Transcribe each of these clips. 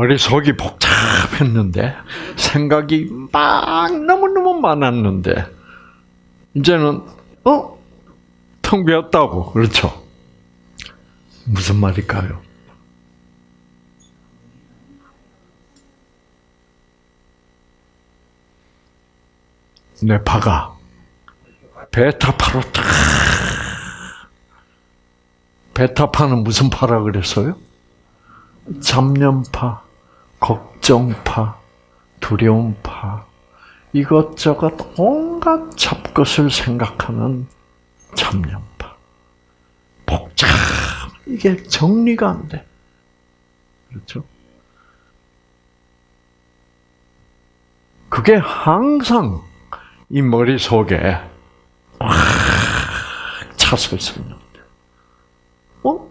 머릿속이 복잡했는데 생각이 막 너무너무 많았는데 이제는 어? 텅 비었다고. 그렇죠? 무슨 말일까요? 뇌파가 베타파로 탁 베타파는 무슨 파라 그랬어요? 잡념파, 걱정파, 두려움파, 이것저것 온갖 잡것을 생각하는 잡념파. 복잡, 이게 정리가 안 돼. 그렇죠? 그게 항상 이 머릿속에 확 차서 있습니다. 어?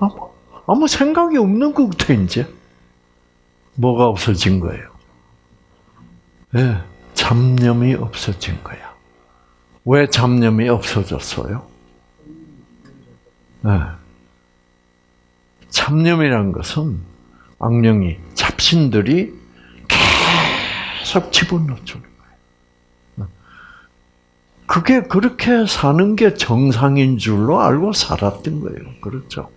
아무, 아무 생각이 없는 것 같아, 이제. 뭐가 없어진 거예요? 예, 네, 잡념이 없어진 거야. 왜 잡념이 없어졌어요? 네. 잡념이란 것은 악령이, 잡신들이 계속 집어넣어주는 거예요. 그게 그렇게 사는 게 정상인 줄로 알고 살았던 거예요. 그렇죠?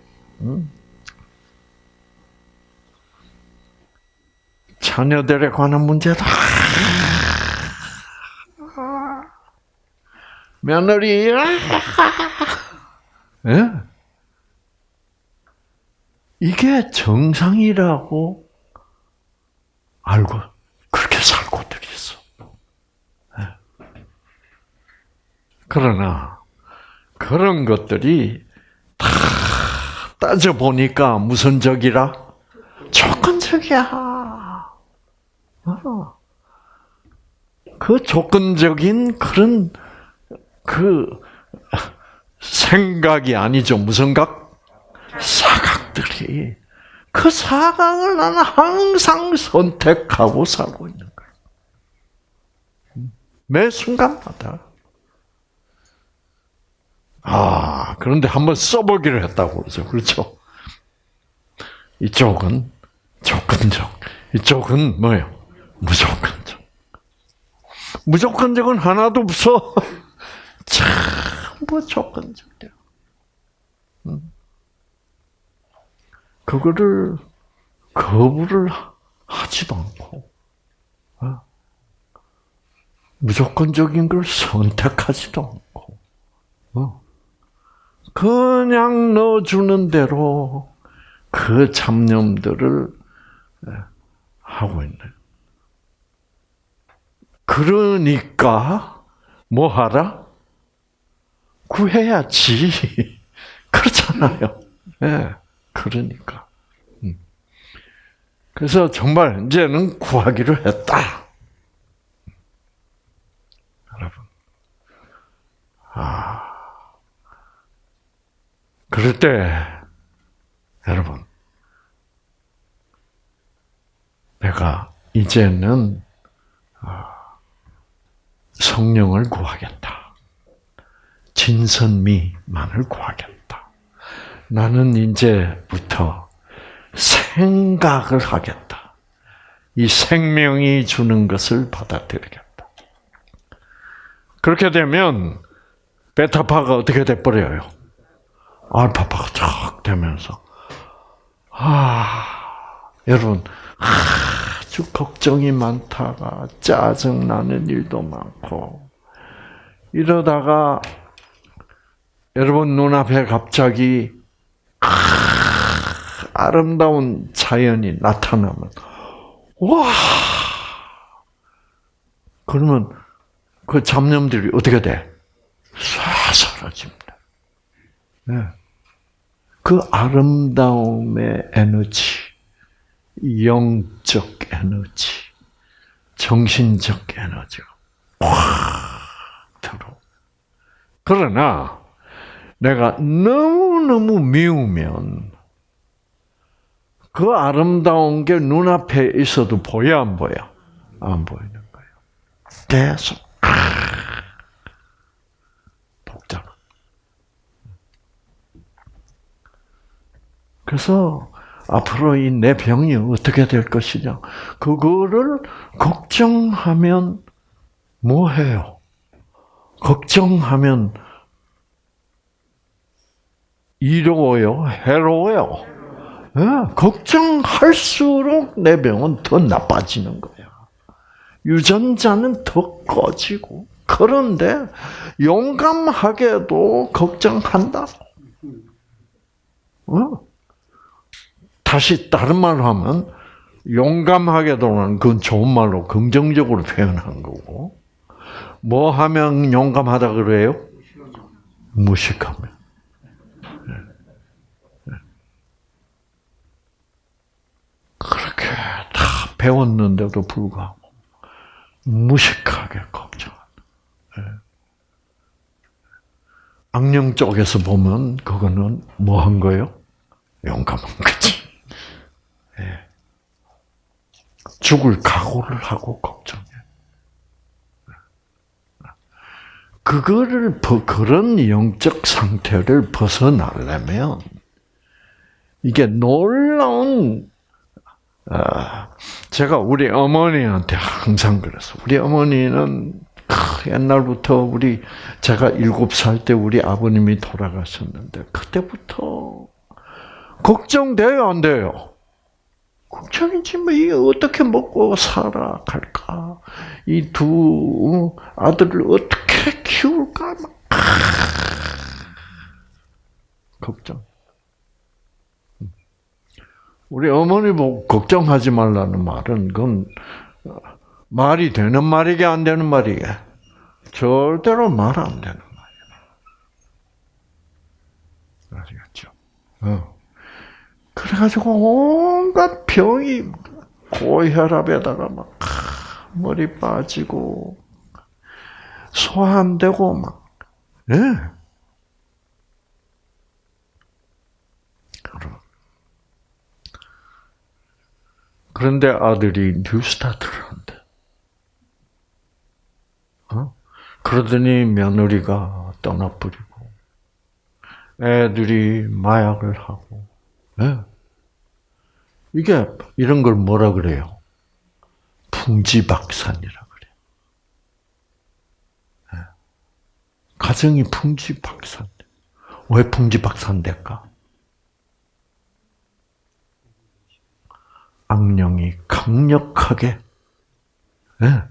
자녀들에 관한 문제다. 며느리, 예? 이게 정상이라고 알고 그렇게 살고들 있어. 예. 그러나 그런 것들이 다 따져 보니까 무슨 적이라 조건적이야. 어. 그 조건적인 그런 그 생각이 아니죠. 무슨 각? 사각들이. 그 사각을 나는 항상 선택하고 살고 있는 거예요. 매 순간마다. 아, 그런데 한번 써보기를 했다고 그러죠. 그렇죠? 이쪽은 조건적, 이쪽은 뭐예요? 무조건적. 무조건적은 하나도 없어. 전부 조건적이야. 그거를 거부를 하지도 않고 어? 무조건적인 걸 선택하지도 않고 어? 그냥 넣어주는 대로 그 잡념들을 예, 하고 있는. 그러니까 뭐 하라? 구해야지. 그렇잖아요. 예, 네, 그러니까. 음. 그래서 정말 이제는 구하기로 했다. 여러분. 아. 그럴 때, 여러분. 내가 이제는 아, 성령을 구하겠다. 진선미만을 구하겠다. 나는 이제부터 생각을 하겠다. 이 생명이 주는 것을 받아들이겠다. 그렇게 되면 베타파가 어떻게 돼버려요? 알파파가 쫙 되면서 아 여러분 아 주 걱정이 많다가 짜증 나는 일도 많고 이러다가 여러분 눈앞에 갑자기 아름다운 자연이 나타나면 와 그러면 그 잡념들이 어떻게 돼? 싹 사라집니다. 네. 그 아름다움의 에너지, 영적 에너지, 정신적 에너지가 확 들어. 그러나 내가 너무너무 미우면 그 아름다운 게 눈앞에 있어도 보여 안 보여? 안 보이는 거예요. 계속. 그래서 앞으로 이 내 병이 어떻게 될 것이냐. 그거를 걱정하면 뭐 해요? 걱정하면 이로워요? 해로워요? 네, 걱정할수록 내 병은 더 나빠지는 거야. 유전자는 더 꺼지고. 그런데 용감하게도 걱정한다. 어? 다시 다른 말로 하면 용감하게 도는 그건 좋은 말로 긍정적으로 표현한 거고 뭐 하면 용감하다 그래요? 무식하면. 그렇게 다 배웠는데도 불구하고 무식하게 걱정한다. 악령 쪽에서 보면 그거는 뭐 한 거예요? 용감한 거지. 죽을 각오를 하고 걱정해. 그거를 그런 영적 상태를 벗어나려면 이게 놀라운 제가 우리 어머니한테 항상 그랬어. 우리 어머니는 옛날부터 우리 제가 일곱 살 때 우리 아버님이 돌아가셨는데 그때부터 걱정돼요, 안 돼요? 걱정이지 뭐 이게 어떻게 먹고 살아갈까? 이 두 아들을 어떻게 키울까? 막 걱정. 우리 어머니 보고 걱정하지 말라는 말은 그건 말이 되는 말이게 안 되는 말이게 절대로 말 안 되는 말이야. 아시겠죠? 어. 그래가지고 온갖 병이 고혈압에다가 막 머리 빠지고 소화 안 되고 막 예. 그런데 아들이 뉴스타트를 한대. 어? 그러더니 며느리가 떠나버리고 애들이 마약을 하고 네. 이게 이런 걸 뭐라 그래요? 풍지박산이라 그래요. 네. 가정이 풍지박산. 왜 풍지박산 될까? 악령이 강력하게 네.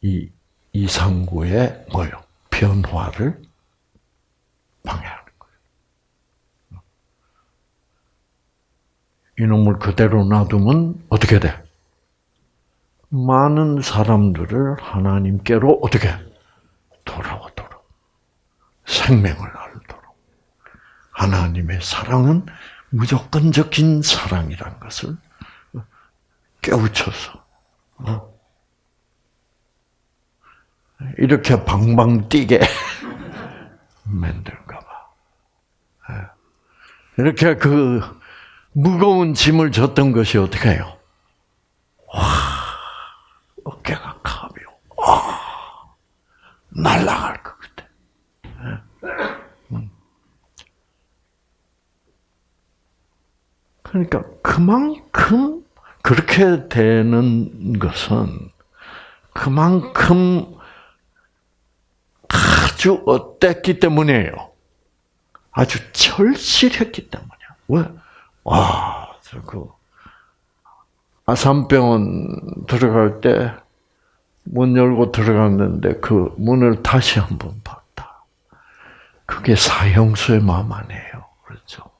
이 이상구의 뭐요 변화를 방해하는 거예요. 이놈을 그대로 놔두면 어떻게 돼? 많은 사람들을 하나님께로 어떻게 돌아오도록 생명을 알도록 하나님의 사랑은 무조건적인 사랑이란 것을 깨우쳐서 어? 이렇게 방방 뛰게 만들까 봐. 예. 이렇게 그 무거운 짐을 졌던 것이 어떻게 해요? 와, 어깨가 가벼워. 와, 날아갈 것 같아. 그러니까 그만큼 그렇게 되는 것은 그만큼 아주 어땠기 때문이에요. 아주 절실했기 때문이야. 왜? 와, 그 아산병원 들어갈 때 문 열고 들어갔는데 그 문을 다시 한번 봤다. 그게 사형수의 마음 아니에요. 그렇죠?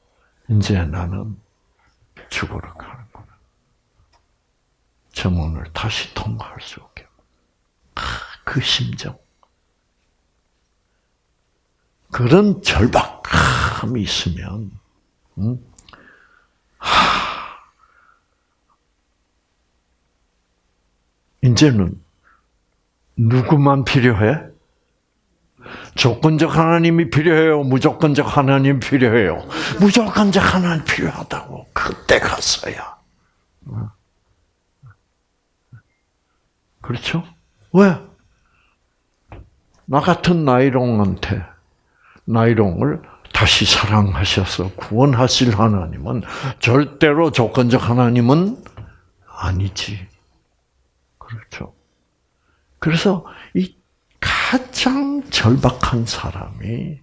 이제 나는 죽으러 가는구나. 저 문을 다시 통과할 수 없게. 그 심정. 그런 절박함이 있으면, 음? 하, 이제는 누구만 필요해? 조건적 하나님이 필요해요? 무조건적 하나님 필요해요? 무조건적 하나님 필요하다고. 그때 갔어야. 그렇죠? 왜? 나 같은 나이롱한테 나이롱을 다시 사랑하셔서 구원하실 하나님은 절대로 조건적 하나님은 아니지. 그렇죠. 그래서 이 가장 절박한 사람이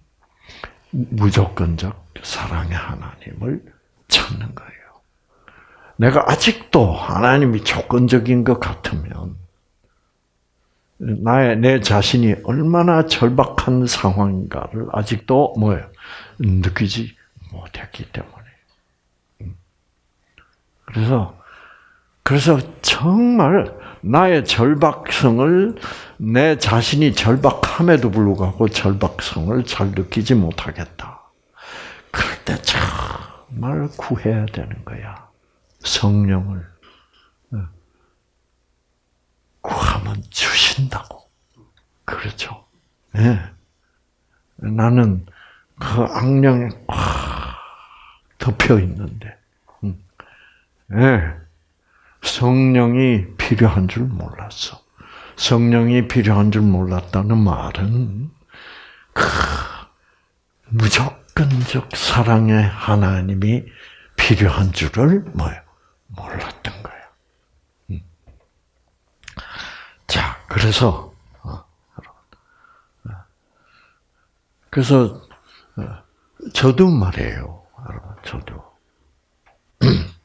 무조건적 사랑의 하나님을 찾는 거예요. 내가 아직도 하나님이 조건적인 것 같으면 나의 내 자신이 얼마나 절박한 상황인가를 아직도 뭐예요 느끼지 못했기 때문에. 음. 그래서 그래서 정말 나의 절박성을 내 자신이 절박함에도 불구하고 절박성을 잘 느끼지 못하겠다. 그럴 때 정말 구해야 되는 거야. 성령을 어. 구하면 주신다고. 그렇죠. 네. 나는 그 악령에 꽉 덮여 있는데, 네. 성령이 필요한 줄 몰랐어. 성령이 필요한 줄 몰랐다는 말은 그 무조건적 사랑의 하나님이 필요한 줄을 뭐요 몰랐던 거예요. 음. 자, 그래서 어, 어. 그래서 어, 저도 말이에요. 저도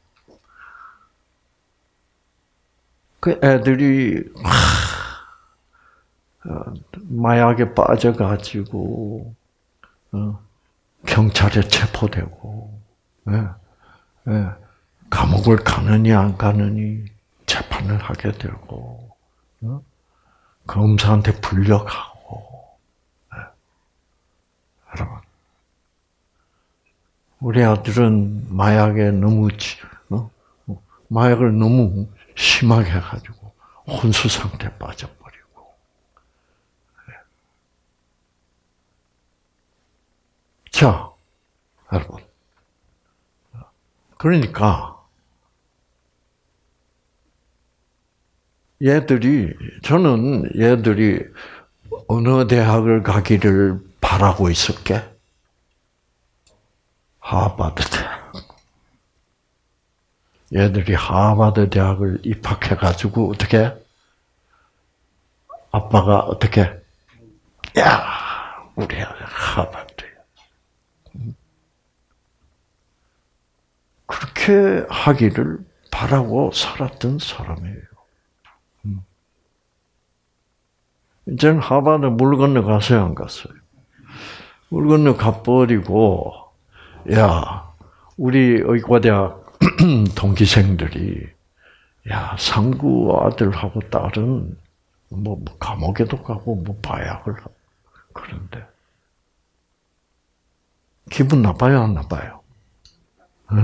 그 애들이 마약에 빠져가지고 경찰에 체포되고 예, 예. 감옥을 가느니 안 가느니 재판을 하게 되고 검사한테 불려가고 예. 여러분 우리 아들은 마약에 너무 어? 마약을 너무 심하게 해가지고 혼수 상태 에 빠져버리고. 자, 여러분. 그러니까, 얘들이, 저는 얘들이 어느 대학을 가기를 바라고 있을게? 하버드 대학. 얘들이 하버드 대학을 입학해 가지고 어떻게 아빠가 어떻게 야 우리 아들 하버드 그렇게 하기를 바라고 살았던 사람이에요. 이제는 하버드 물 건너 가서요, 안 갔어요? 물 건너 가버리고, 야, 우리 의과대학 동기생들이 야 상구 아들하고 딸은 뭐, 뭐 감옥에도 가고 뭐 바약을 하고 그런데 기분 나빠요 안 나빠요? 네.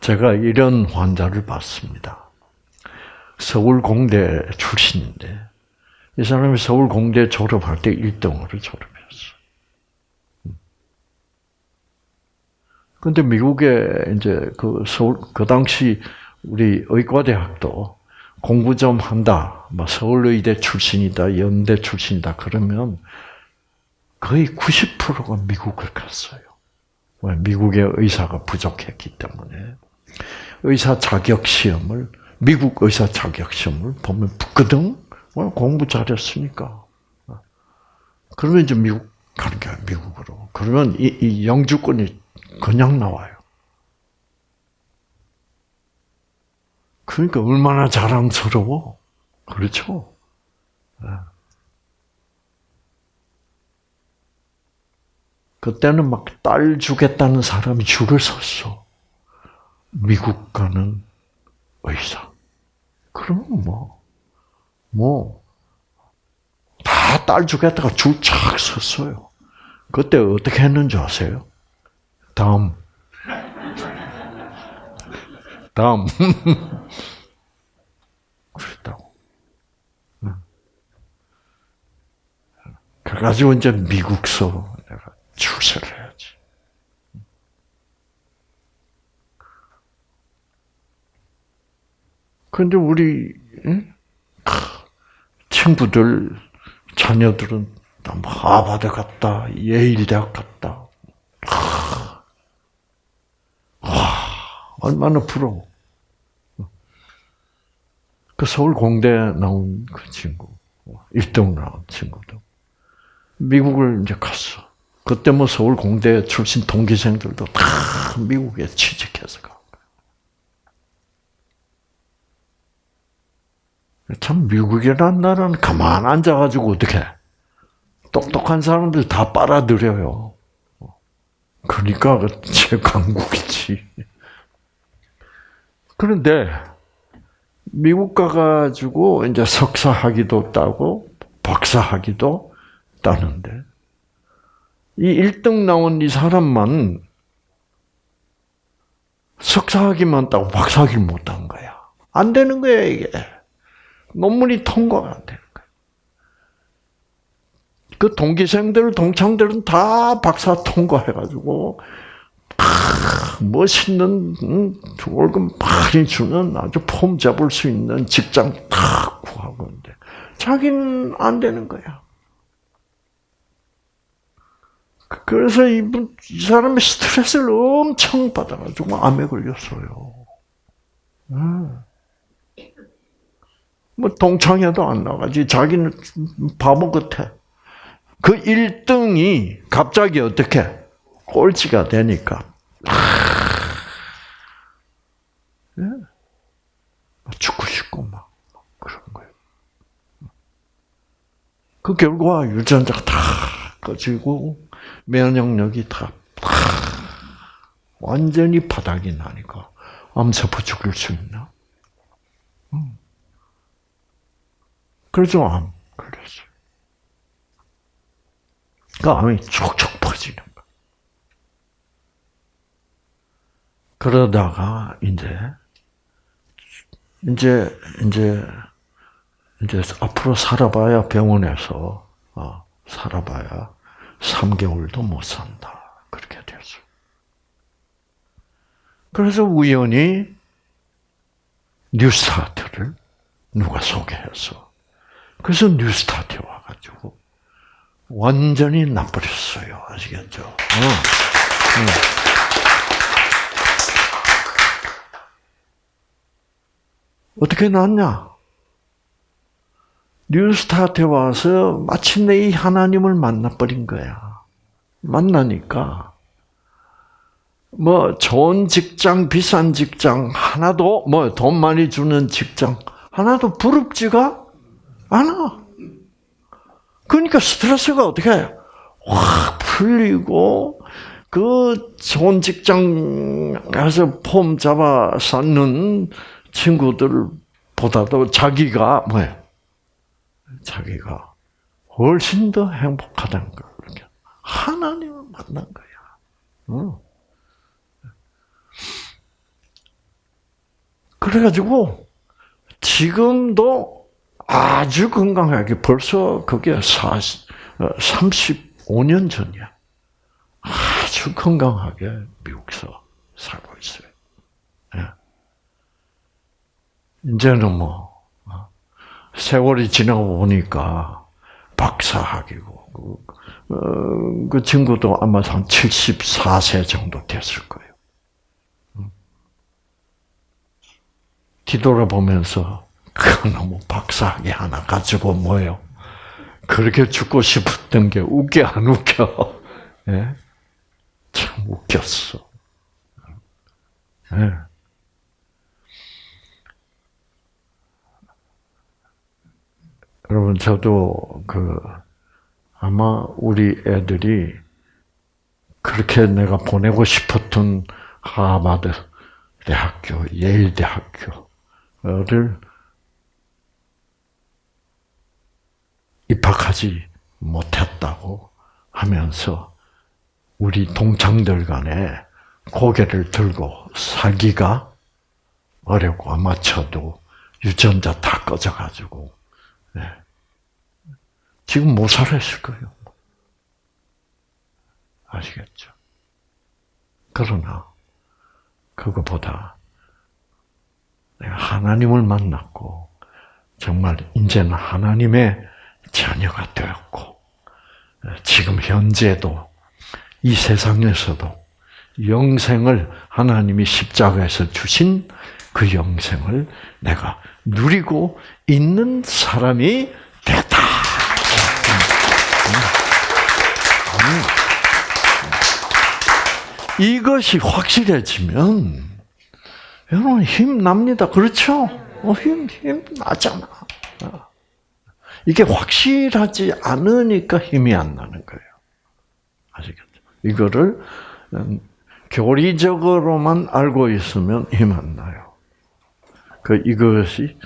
제가 이런 환자를 봤습니다. 서울 공대 출신인데 이 사람이 서울 공대 졸업할 때 1등으로 졸업. 근데 미국에 이제 그 서울 그 당시 우리 의과대학도 공부 좀 한다. 뭐 서울의대 출신이다, 연대 출신이다 그러면 거의 90%가 미국을 갔어요. 왜? 미국의 의사가 부족했기 때문에 의사 자격 시험을 미국 의사 자격 시험을 보면 붙거든. 공부 잘했으니까. 그러면 이제 미국 가는 거야 미국으로. 그러면 이, 이 영주권이 그냥 나와요. 그러니까 얼마나 자랑스러워. 그렇죠? 네. 그때는 막 딸 주겠다는 사람이 줄을 섰어. 미국 가는 의사. 그러면 뭐, 뭐, 다 딸 주겠다가 줄 착 섰어요. 그때 어떻게 했는지 아세요? 다음. 다음. 그랬다고. 그래가지고 이제 미국서 내가 출세를 해야지. 근데 우리 친구들, 자녀들은 다 하바드 갔다, 예일대학 갔다. 하, 얼마나 부러워. 그 서울공대 나온 그 친구, 1등 나온 친구도 미국을 이제 갔어. 그때 뭐 서울공대 출신 동기생들도 다 미국에 취직해서 가. 참 미국이라는 나라는 가만 앉아가지고 어떻게 똑똑한 사람들 다 빨아들여요. 그러니까 제강국이지. 그런데 미국 가가지고 이제 석사 학위도 따고 박사 학위도 따는데 이 1등 나온 이 사람만 석사 학위만 따고 박사 학위를 못 딴 거야. 안 되는 거야 이게. 논문이 통과가 안 되는. 그 동기생들, 동창들은 다 박사 통과해가지고 멋있는 월급 많이 주는 아주 폼 잡을 수 있는 직장 다 구하고 있는데 자기는 안 되는 거야. 그래서 이분 이 사람이 스트레스를 엄청 받아가지고 암에 걸렸어요. 뭐 동창회도 안 나가지. 자기는 바보 같아. 그 1등이 갑자기 어떻게 꼴찌가 되니까 예. 죽고 싶고 막 그런 거예요. 그 결과 유전자가 다 꺼지고 면역력이 다, 다 완전히 바닥이 나니까 암세포 죽일 수 있나? 그래서 암 걸렸어요. 그 암이 촉촉 퍼지는 거. 그러다가 이제 이제 이제 이제 앞으로 살아봐야 병원에서 어, 살아봐야 3개월도 못 산다. 그렇게 됐어요. 그래서 우연히 뉴스타트를 누가 소개해서 그래서 뉴스타트에 와가지고 완전히 나버렸어요. 아시겠죠? 어. 어. 어떻게 났냐? 뉴스타트에 와서 마침내 이 하나님을 만나버린 거야. 만나니까 뭐 좋은 직장, 비싼 직장 하나도 뭐 돈 많이 주는 직장 하나도 부럽지가 않아. 그러니까 스트레스가 어떻게 확 풀리고 그 좋은 직장 가서 폼 잡아 쌓는 친구들보다도 자기가 뭐야? 자기가 훨씬 더 행복하다는 걸 하나님을 만난 거야. 응. 그래가지고 지금도 아주 건강하게 벌써 그게 40, 35년 전이야. 아주 건강하게 미국서 살고 있어요. 예. 이제는 뭐 어, 세월이 지나고 보니까 박사학위고 그, 어, 그 친구도 아마 한 74세 정도 됐을 거예요. 뒤돌아보면서 그 너무 박사학위 하나 가지고 뭐요? 그렇게 죽고 싶었던 게 웃겨 안 웃겨? 예? 참 웃겼어. 예. 여러분 저도 그 아마 우리 애들이 그렇게 내가 보내고 싶었던 하버드 대학교, 예일 대학교를 입학하지 못했다고 하면서 우리 동창들 간에 고개를 들고 살기가 어렵고 아마쳐도 유전자 다 꺼져가지고 네. 지금 못 살았을 거예요. 아시겠죠? 그러나 그것보다 내가 하나님을 만났고 정말 이제는 하나님의 자녀가 되었고 지금 현재도 이 세상에서도 영생을 하나님이 십자가에서 주신 그 영생을 내가 누리고 있는 사람이 됐다. 이것이 확실해지면 여러분 힘 납니다. 그렇죠? 어, 힘, 힘 나잖아. 이게 확실하지 않으니까 힘이 안 나는 거예요. 아시겠죠? 이거를 음, 교리적으로만 알고 있으면 힘 안 나요. 그 이것이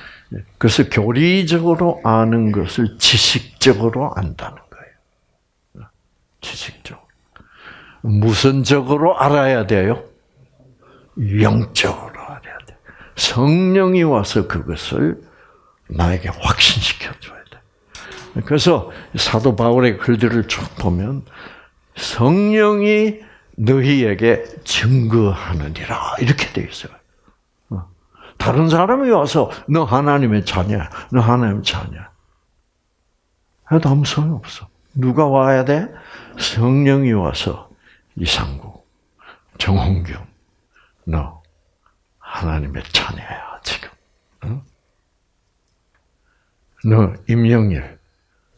그래서 교리적으로 아는 것을 지식적으로 안다는 거예요. 지식적. 무선적으로 알아야 돼요. 영적으로 알아야 돼. 성령이 와서 그것을 나에게 확신시켜 줘야 돼. 그래서 사도 바울의 글들을 쭉 보면 성령이 너희에게 증거하느니라 이렇게 돼 있어요. 어. 다른 사람이 와서 너 하나님의 자녀, 너 하나님의 자녀. 해도 아무 소용 없어. 누가 와야 돼? 성령이 와서 이상구, 정홍균, 너 하나님의 자녀야 지금. 응? 너 임영일,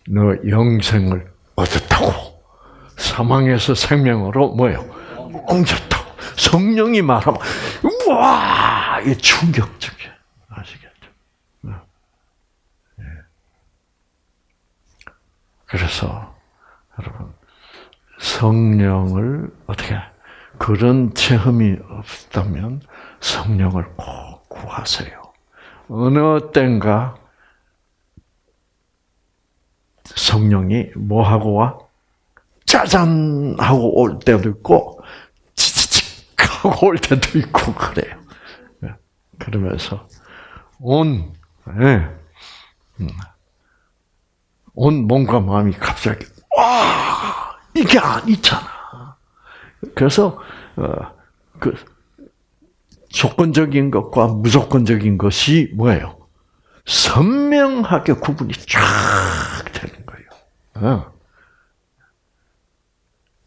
너 영생을 얻었다고. 사망에서 생명으로 뭐요? 옮겼다고. 성령이 말하면 우와 이 충격적이야. 아시겠죠? 네. 그래서 여러분 성령을 어떻게 그런 체험이 없다면 성령을 꼭 구하세요. 어느 땐가 성령이 뭐 하고 와? 짜잔 하고 올 때도 있고 치치칙 하고 올 때도 있고 그래요. 예. 그러면서 온, 네. 온 몸과 마음이 갑자기 와 이게 아니잖아. 그래서 어, 그 조건적인 것과 무조건적인 것이 뭐예요? 선명하게 구분이 쫙 되는.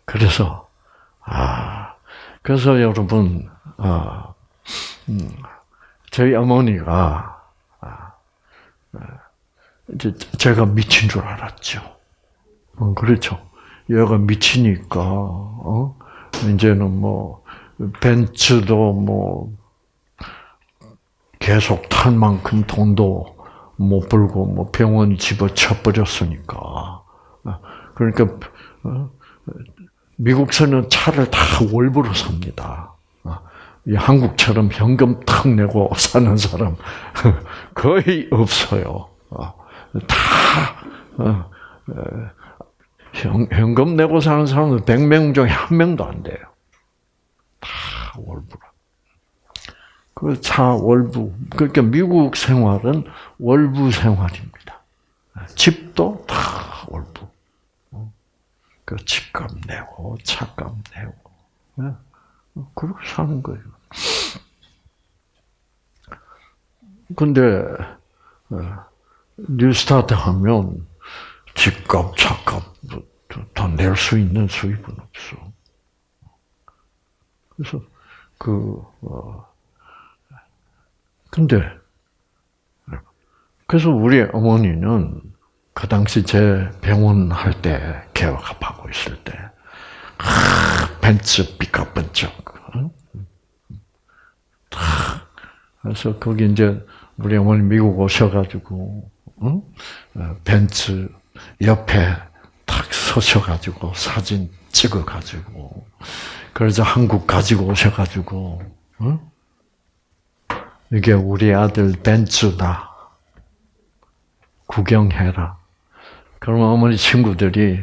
그래서 아 그래서 여러분 아, 음, 저희 어머니가 아, 아, 제가 미친 줄 알았죠. 어, 그렇죠. 얘가 미치니까 어? 이제는 뭐 벤츠도 뭐 계속 탈 만큼 돈도 못 벌고 뭐 병원 집어쳐 버렸으니까 어, 그러니까 어, 미국서는 차를 다 월부로 삽니다. 어, 한국처럼 현금 탁 내고 사는 사람 거의 없어요. 어, 다 어, 현금 내고 사는 사람은 100명 중에 한 명도 안 돼요. 다 월부로. 그차 월부. 그러니까 미국 생활은 월부 생활입니다. 집도 다. 그 집값 내고 차값 내고 네. 그렇게 사는 거예요. 근데 어, 뉴스타트 하면 집값, 차값 다 낼 수 있는 수입은 없어. 그래서 그 어, 근데 그래서 우리 어머니는 그 당시 제 병원 할 때 개업하고 있을 때 아, 벤츠 삐까번쩍 그래서 거기 이제 우리 어머니 미국 오셔가지고 응? 어, 벤츠 옆에 탁 서셔가지고 사진 찍어가지고 그래서 한국 가지고 오셔가지고 응? 이게 우리 아들 벤츠다 구경해라. 그러면 어머니 친구들이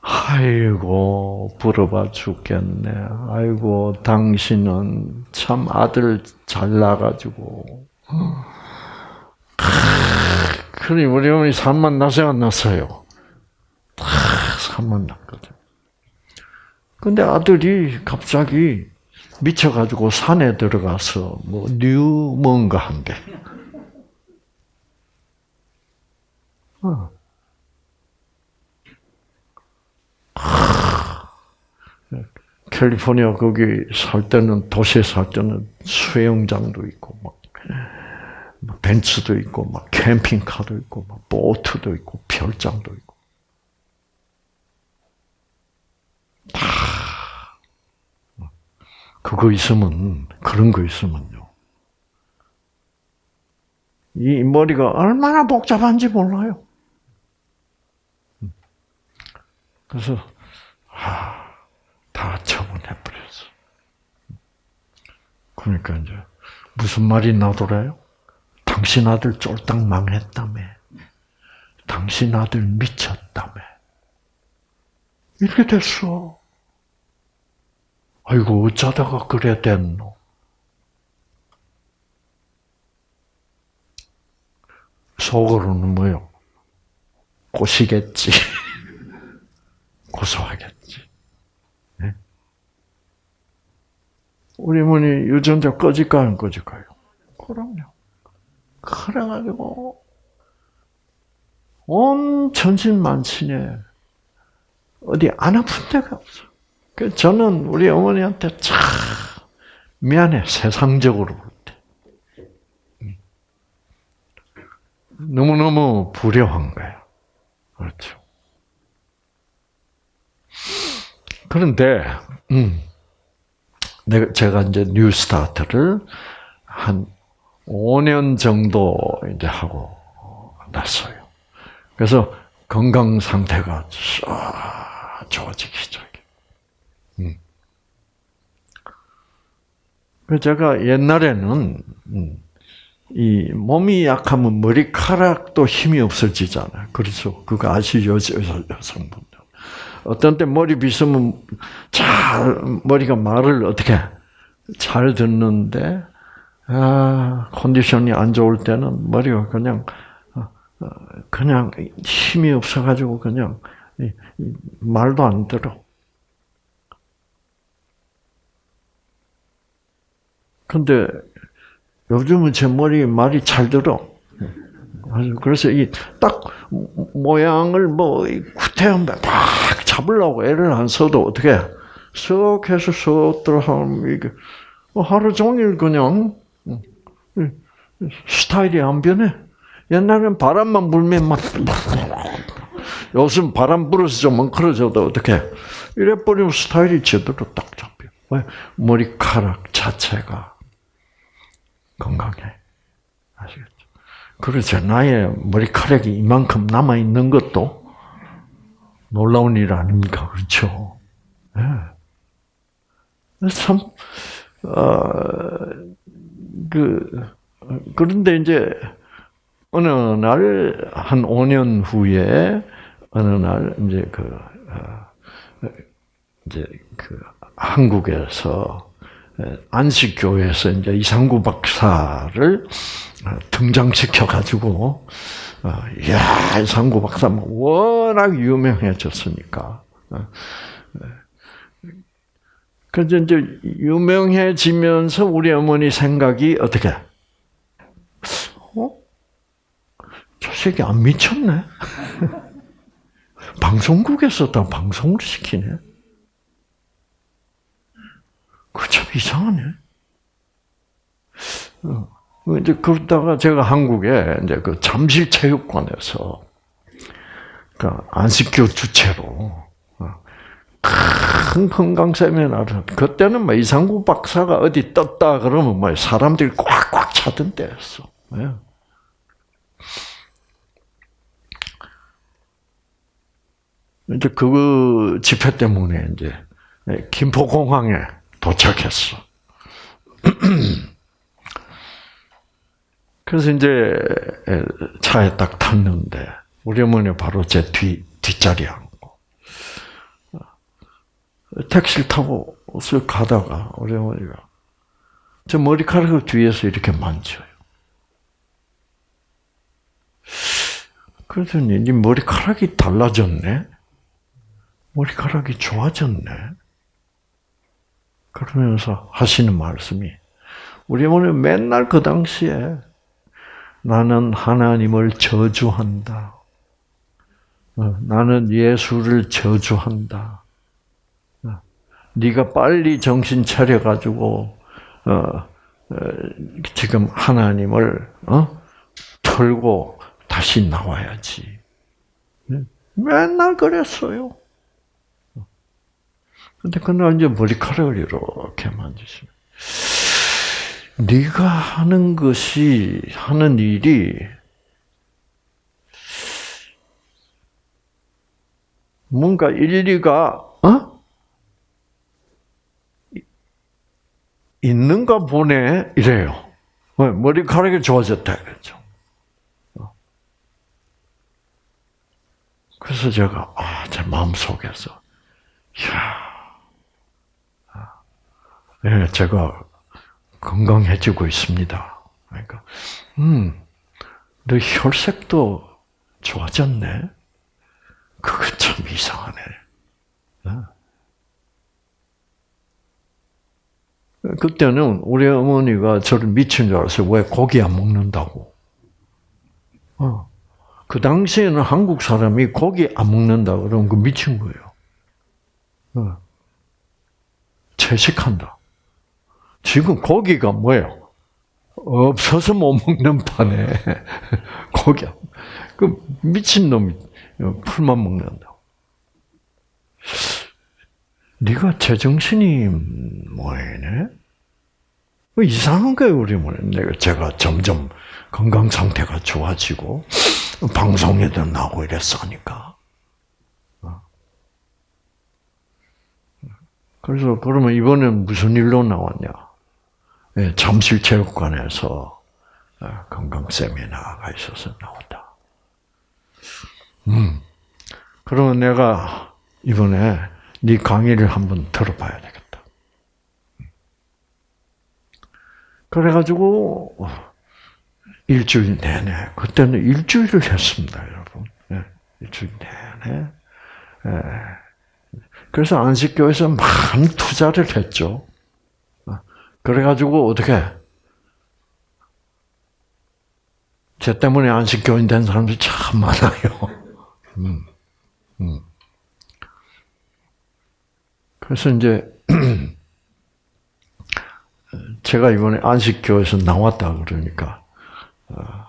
아이고 부러워 죽겠네. 아이고 당신은 참 아들 잘 나가지고. 그래 우리 어머니 산만 나서 안 났어요. 산만 났거든. 근데 아들이 갑자기 미쳐가지고 산에 들어가서 뭐 new 뭔가 한대. 어. 캘리포니아 거기 살 때는 도시에 살 때는 수영장도 있고 막 벤츠도 있고 막 캠핑카도 있고 막 보트도 있고 별장도 있고 다 그거 있으면 그런 거 있으면요. 이 머리가 얼마나 복잡한지 몰라요. 그래서 아, 다 처분해 버렸어. 그러니까 이제 무슨 말이 나더래요? 당신 아들 쫄딱 망했다며. 당신 아들 미쳤다며. 이렇게 됐어. 아이고, 어쩌다가 그래 됐노? 속으로는 뭐요? 꼬시겠지. 고소하겠지. 우리 어머니 유전자 꺼질까 안 꺼질까요? 그럼요. 그래가지고 온 천신만신에 어디 안 아픈 데가 없어. 그 저는 우리 어머니한테 참 미안해 세상적으로 볼 때. 너무너무 불효한 거야. 그렇죠. 그런데, 음, 내가, 제가 이제 new start를 한 5년 정도 이제 하고 났어요. 그래서 건강 상태가 좋아지기 시작해. 음. 제가 옛날에는 음, 이 몸이 약하면 머리카락도 힘이 없어지잖아요. 그렇죠. 그거 아시죠, 여성분들. 어떤 때 머리 빗으면 잘 머리가 말을 어떻게 잘 듣는데 아, 컨디션이 안 좋을 때는 머리가 그냥 어, 어, 그냥 힘이 없어가지고 그냥 말도 안 들어. 근데 요즘은 제 머리 말이 잘 들어. 그래서 이 딱 모양을 뭐 구태한 막 잡으려고 애를 안 써도 어떻게 쏙 해서 쏙 들어가면 이게 뭐 하루 종일 그냥 스타일이 안 변해. 옛날엔 바람만 불면 막 요즘 바람 불어서 좀 멍크러져도 어떻게 이래 버리면 스타일이 제대로 딱 잡혀. 왜 머리카락 자체가 건강해. 아시겠죠? 그래서 나의 머리카락이 이만큼 남아 있는 것도 놀라운 일 아닙니까? 그렇죠? 네. 참, 어, 그, 그런데 이제, 어느 날, 한 5년 후에, 어느 날, 이제 그, 어, 이제 그, 한국에서, 안식교에서 이제 이상구 박사를 등장시켜 가지고 야 이상구 박사 뭐 워낙 유명해졌으니까 그래서 이제 유명해지면서 우리 어머니 생각이 어떻게? 어? 저 새끼 안 미쳤네. 방송국에서 다 방송을 시키네. 그참 이상하네. 어. 이제 그러다가 제가 한국에 이제 그 잠실 체육관에서 그 안식교 주체로 어, 큰 건강 세미나를 그때는 뭐 이상구 박사가 어디 떴다 그러면 뭐 사람들이 꽉꽉 차던 때였어. 네. 이제 그 집회 때문에 이제 김포공항에 도착했어. 그래서 이제 차에 딱 탔는데 우리 어머니 바로 제 뒤 뒷자리에 앉고 택시를 타고 쓱 가다가 우리 어머니가 저 머리카락을 뒤에서 이렇게 만져요. 그러더니 네 머리카락이 달라졌네. 머리카락이 좋아졌네. 그러면서 하시는 말씀이 우리 어머니 맨날 그 당시에 나는 하나님을 저주한다. 어, 나는 예수를 저주한다. 어, 네가 빨리 정신 차려 가지고 어, 어, 지금 하나님을 어? 털고 다시 나와야지. 네? 맨날 그랬어요. 근데 그날 이제 머리카락을 이렇게 만지시면 네가 하는 것이 하는 일이 뭔가 일리가 어? 있는가 보네 이래요. 머리카락이 좋아졌다 그랬죠. 그래서 제가 아, 제 마음 속에서 야, 예, 제가 건강해지고 있습니다. 그러니까, 음, 너 혈색도 좋아졌네. 그거 참 이상하네. 어? 그때는 우리 어머니가 저를 미친 줄 알았어요. 왜 고기 안 먹는다고. 어. 그 당시에는 한국 사람이 고기 안 먹는다 그러면 그 미친 거예요. 어. 채식한다. 지금 고기가 뭐예요? 없어서 못 먹는 판에 고기 그 미친 놈이 풀만 먹는다. 네가 제정신이 뭐이네? 뭐 이상한 거예요, 우리 뭐 내가 제가 점점 건강 상태가 좋아지고 방송에도 나오고 이랬으니까. 어. 그래서 그러면 이번엔 무슨 일로 나왔냐? 네, 잠실체육관에서 어, 건강 세미나가 있어서 나왔다. 음, 그러면 내가 이번에 네 강의를 한번 들어봐야 되겠다. 그래가지고 일주일 내내 그때는 일주일을 했습니다, 여러분. 네, 일주일 내내. 네. 그래서 안식교에서 많은 투자를 했죠. 그래가지고 어떻게 제 때문에 안식교인 된 사람들이 참 많아요. 음, 음. 그래서 이제 제가 이번에 안식교에서 나왔다 그러니까 어,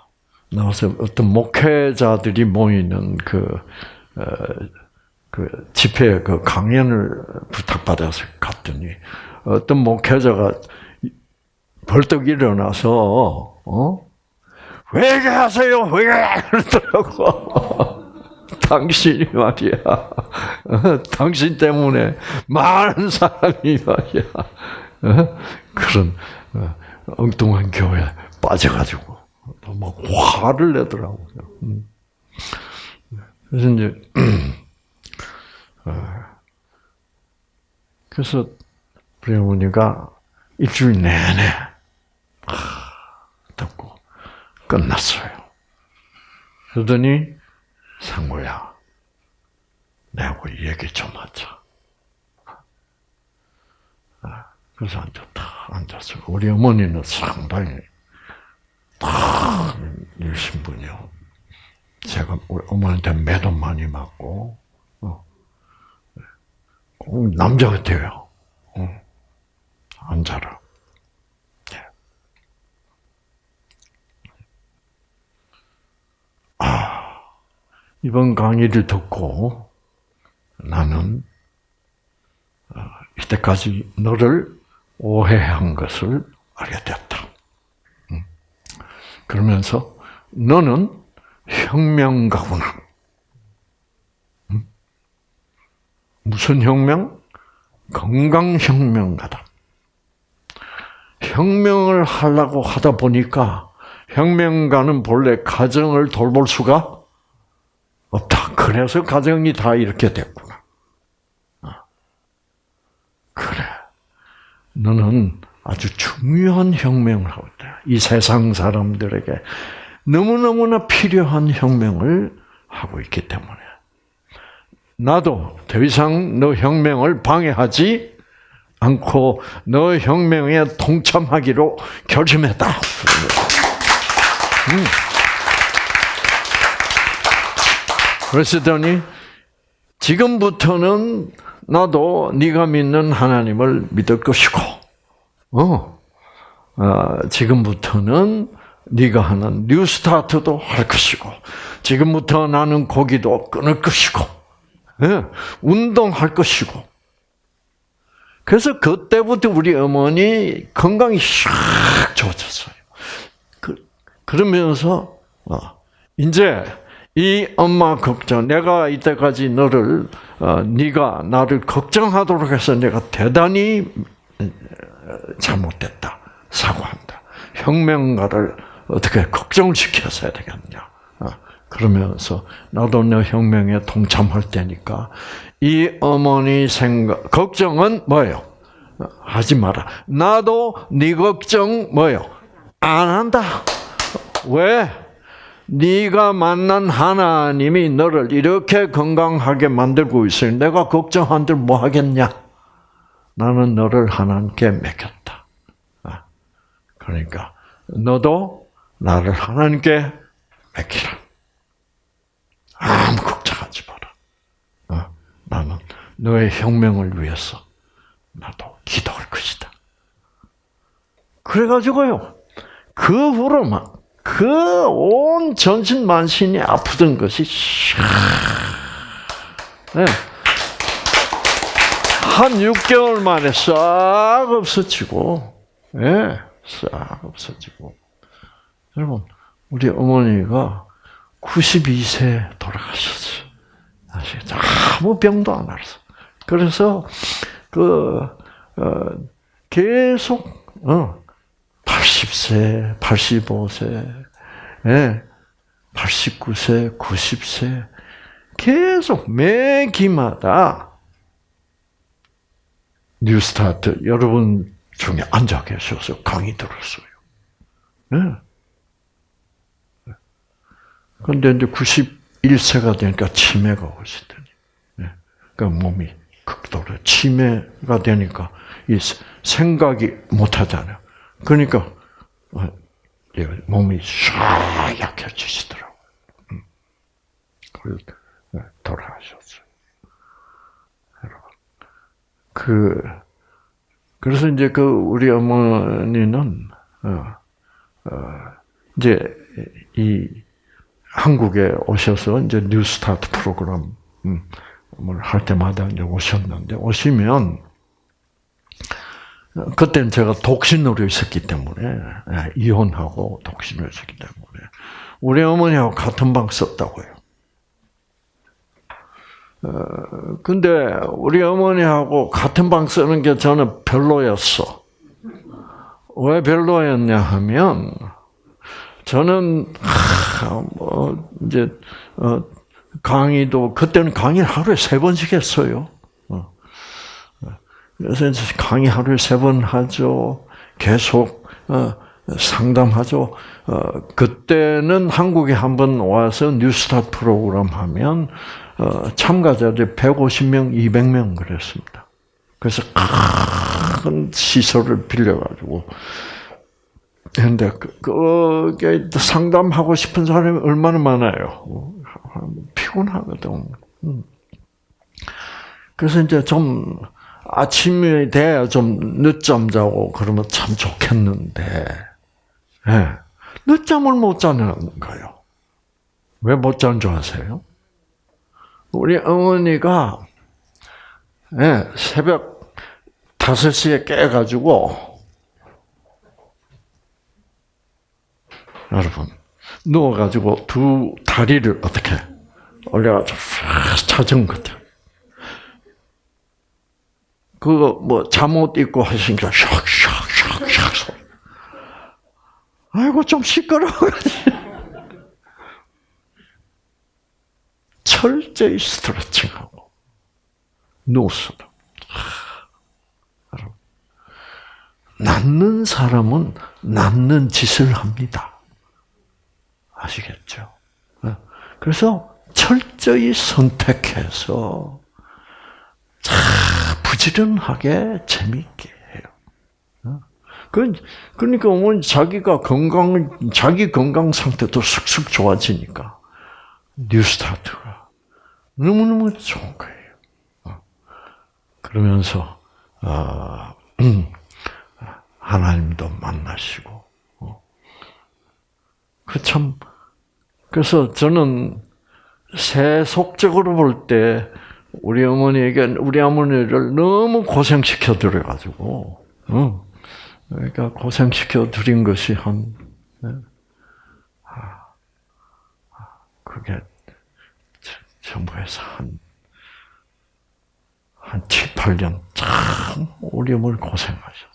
나와서 어떤 목회자들이 모이는 그, 어, 그 집회 그 강연을 부탁받아서 갔더니 어떤 목회자가 벌떡 일어나서 어? 회개하세요 회개 그러더라고. 당신이 말이야. 어? 당신 때문에 많은 사람이 말이야. 어? 그런 어, 엉뚱한 교회 빠져가지고 막 화를 내더라고요. 음. 그래서 이제 그래서 어머니가 일주일 내내 듣고 끝났어요. 그러더니 상구야, 내하고 얘기 좀 하자. 아, 그래서 앉았다, 앉았어. 우리 어머니는 상당히 다 일신 분이요. 제가 우리 어머니한테 매도 많이 맞고, 어. 남자 같아요. 어. 앉아라. 이번 강의를 듣고 나는 어, 이때까지 너를 오해한 것을 알게 됐다. 음. 그러면서 너는 혁명가구나. 음. 무슨 혁명? 건강혁명가다. 혁명을 하려고 하다 보니까 혁명가는 본래 가정을 돌볼 수가. 그래서 가정이 다 이렇게 됐구나. 어. 그래. 너는 아주 중요한 혁명을 하고 있다. 이 세상 사람들에게 너무너무나 필요한 혁명을 하고 있기 때문에. 나도 더 이상 너 혁명을 방해하지 않고 너 혁명에 동참하기로 결심했다. 음. 그러시더니 지금부터는 나도 네가 믿는 하나님을 믿을 것이고, 어, 어 지금부터는 네가 하는 뉴스타트도 할 것이고, 지금부터 나는 고기도 끊을 것이고, 예, 운동할 것이고. 그래서 그때부터 우리 어머니 건강이 샥 좋아졌어요. 그, 그러면서, 어, 이제 이 엄마 걱정, 내가 이때까지 너를 어, 네가 나를 걱정하도록 해서 내가 대단히 어, 잘못됐다, 사과한다. 혁명가를 어떻게 걱정을 시켜서야 되겠냐. 어, 그러면서 나도 너 혁명에 동참할 테니까 이 어머니 생각 걱정은 뭐예요? 하지 마라. 나도 네 걱정 뭐예요? 안 한다. 왜? 네가 만난 하나님이 너를 이렇게 건강하게 만들고 있으니 내가 걱정한들 뭐 하겠냐? 나는 너를 하나님께 맡겼다. 아, 그러니까 너도 나를 하나님께 맡기라. 아무 걱정하지 마라. 아, 나는 너의 혁명을 위해서 나도 기도할 것이다. 그래가지고요. 그 후로만 그 온 전신 만신이 아프던 것이 네. 한 6개월 만에 싹 없어지고, 예, 네, 싹 없어지고. 여러분, 우리 어머니가 92세 돌아가셨어요. 아시겠죠? 아무 병도 안 알았어. 그래서, 그, 어, 계속, 어, 80세, 85세, 예, 89세, 90세, 계속 매 기마다 뉴스타트 여러분 중에 앉아 계셔서 강의 들었어요. 예. 그런데 이제 91세가 되니까 치매가 오시더니, 예. 그 몸이 극도로 치매가 되니까 이 생각이 못 하잖아요. 그러니까 어, 몸이 싹 약해지시더라고요. 음. 네, 돌아가셨어요. 그, 그래서 이제 그 우리 어머니는, 어, 어, 이제 이 한국에 오셔서 이제 New Start 프로그램을 할 때마다 이제 오셨는데, 오시면, 그때는 제가 독신으로 있었기 때문에 예, 이혼하고 독신으로 있었기 때문에 우리 어머니하고 같은 방 썼다고요. 어, 근데 우리 어머니하고 같은 방 쓰는 게 저는 별로였어. 왜 별로였냐 하면 저는 하, 뭐 이제 어, 강의도 그때는 강의 하루에 세 번씩 했어요. 그래서 이제 강의 하루에 세 번 하죠. 계속 어, 상담하죠. 어, 그때는 한국에 한 번 와서 뉴스타 프로그램 하면 어, 참가자들이 150명, 200명 그랬습니다. 그래서 큰 시설을 빌려가지고 근데 그게 상담하고 싶은 사람이 얼마나 많아요. 피곤하거든. 음. 그래서 이제 좀 아침이 돼야 좀 늦잠 자고 그러면 참 좋겠는데, 네. 늦잠을 못 자는 거예요. 왜 못 자는 줄 아세요? 우리 어머니가 네, 새벽 5시에 깨가지고, 여러분, 누워가지고 두 다리를 어떻게 올려가지고 찾은 것 같아요. 그거 뭐 잠옷 입고 하시니까 샥샥샥샥 소리. 아이고 좀 시끄러워. 철저히 스트레칭하고 누웠어도. 낫는 사람은 낫는 짓을 합니다. 아시겠죠? 그래서 철저히 선택해서 부지런하게 재미있게 해요. 어? 그, 그러니까 어머니 자기가 건강, 자기 건강 상태도 쑥쑥 좋아지니까 뉴스타트가 너무 너무 좋은 거예요. 어? 그러면서 어, 하나님도 만나시고 어. 그참 그래서 저는 세속적으로 볼때 우리 어머니에게 우리 어머니를 너무 고생시켜 드려 가지고 어. 그러니까 고생시켜 드린 것이 한 네. 아, 그게 전부에서 한, 한 7, 8년 참 어머니 고생하셨어요.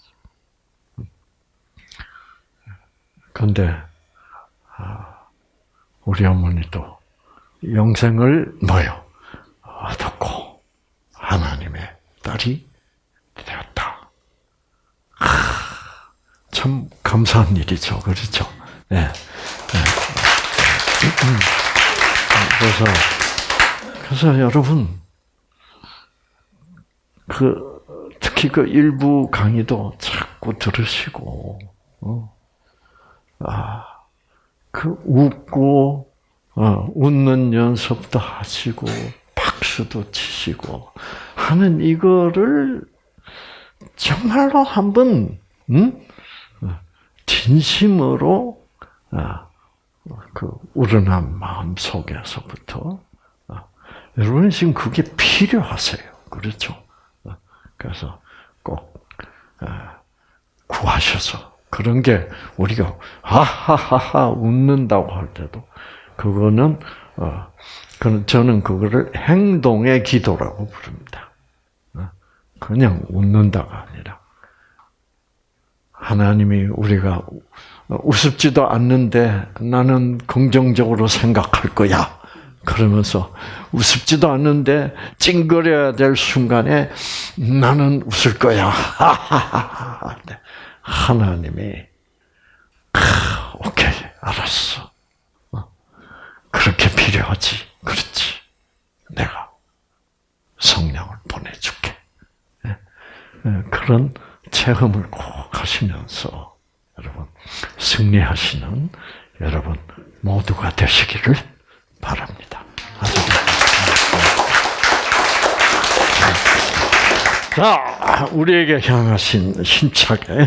그런데 아, 우리 어머니도 영생을 뭐요? 얻었고 하나님의 딸이 되었다. 참 감사한 일이죠, 그렇죠? 네. 네. 그래서 그래서 여러분 그 특히 그 일부 강의도 자꾸 들으시고 어. 아, 그 웃고 어, 웃는 연습도 하시고 박수도 치시고 하는 이거를 정말로 한번 음? 진심으로 아, 그 우러난 마음 속에서부터 아, 여러분 지금 그게 필요하세요. 그렇죠? 아, 그래서 꼭 아, 구하셔서 그런 게 우리가 하하하하 웃는다고 할 때도 그거는 어, 저는 그거를 행동의 기도라고 부릅니다. 어, 그냥 웃는다가 아니라 하나님이 우리가 우습지도 않는데 나는 긍정적으로 생각할 거야. 그러면서 우습지도 않는데 찡그려야 될 순간에 나는 웃을 거야. 네. 하나님이 오케이 알았어. 어. 그렇게 필요하지. 그렇지. 내가 성령을 보내줄게. 예. 예, 그런 체험을 꼭 하시면서 여러분 승리하시는 여러분 모두가 되시기를 바랍니다. 자, 우리에게 향하신 힘차게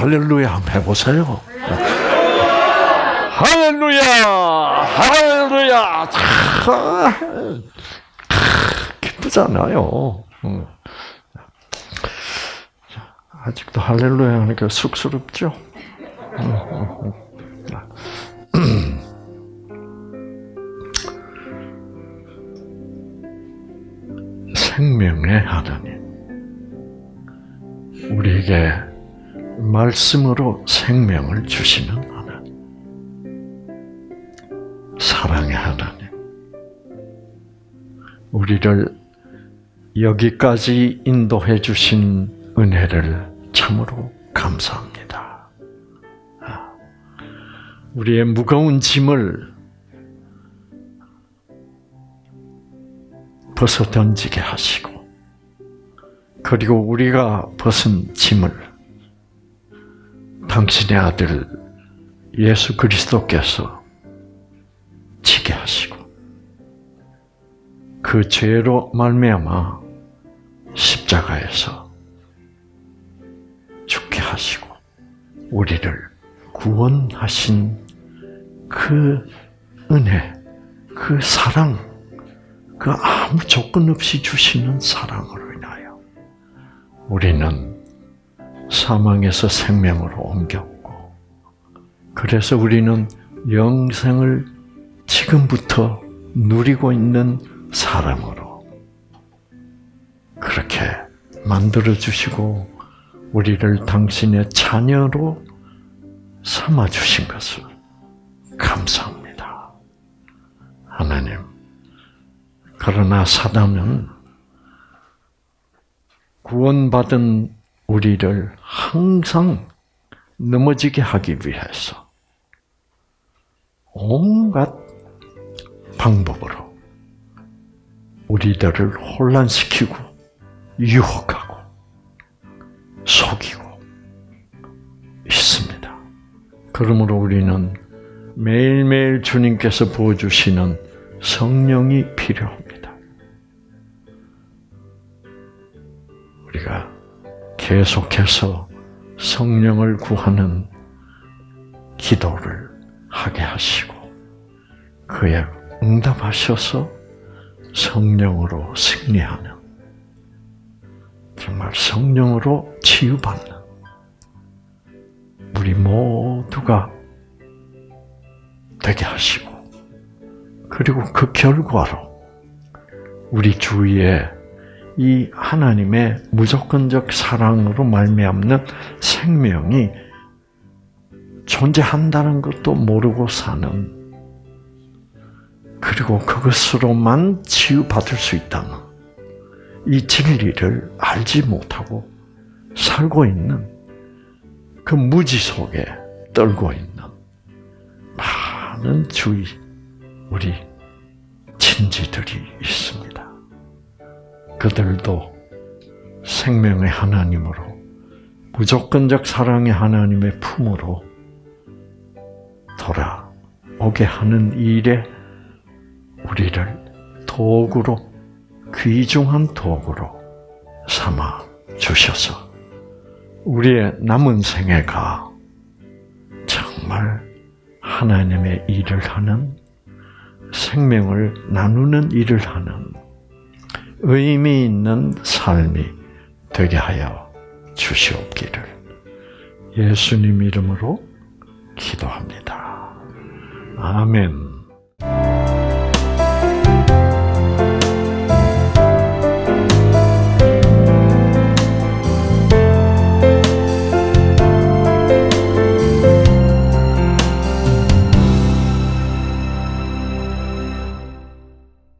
할렐루야 한번 해보세요. 할렐루야! 할렐루야! 기쁘잖아요. 아직도 할렐루야 하니까 쑥스럽죠? 생명의 하나님. 우리에게 말씀으로 생명을 주시는 하나님. 사랑의 하나님. 우리를 여기까지 인도해 주신 은혜를 참으로 감사합니다. 아, 우리의 무거운 짐을 벗어 던지게 하시고, 그리고 우리가 벗은 짐을 당신의 아들 예수 그리스도께서 지게 하시고 그 죄로 말미암아 십자가에서 죽게 하시고 우리를 구원하신 그 은혜, 그 사랑, 그 아무 조건 없이 주시는 사랑으로 인하여 우리는 사망에서 생명으로 옮겼고, 그래서 우리는 영생을 지금부터 누리고 있는 사람으로 그렇게 만들어 주시고 우리를 당신의 자녀로 삼아 주신 것을 감사합니다. 하나님. 그러나 사단은 구원받은 우리를 항상 넘어지게 하기 위해서 온갖 방법으로 우리들을 혼란시키고 유혹하고 속이고 있습니다. 그러므로 우리는 매일매일 주님께서 부어주시는 성령이 필요합니다. 우리가 계속해서 성령을 구하는 기도를 하게 하시고 그에 응답하셔서 성령으로 승리하는 정말 성령으로 치유받는 우리 모두가 되게 하시고 그리고 그 결과로 우리 주위에 이 하나님의 무조건적 사랑으로 말미암는 생명이 존재한다는 것도 모르고 사는 그리고 그것으로만 치유받을 수 있다는 이 진리를 알지 못하고 살고 있는 그 무지 속에 떨고 있는 많은 주위 우리 친지들이 있습니다. 그들도 생명의 하나님으로 무조건적 사랑의 하나님의 품으로 돌아오게 하는 일에 우리를 도구로 귀중한 도구로 삼아 주셔서 우리의 남은 생애가 정말 하나님의 일을 하는 생명을 나누는 일을 하는 의미 있는 삶이 되게 하여 주시옵기를 예수님 이름으로 기도합니다. 아멘.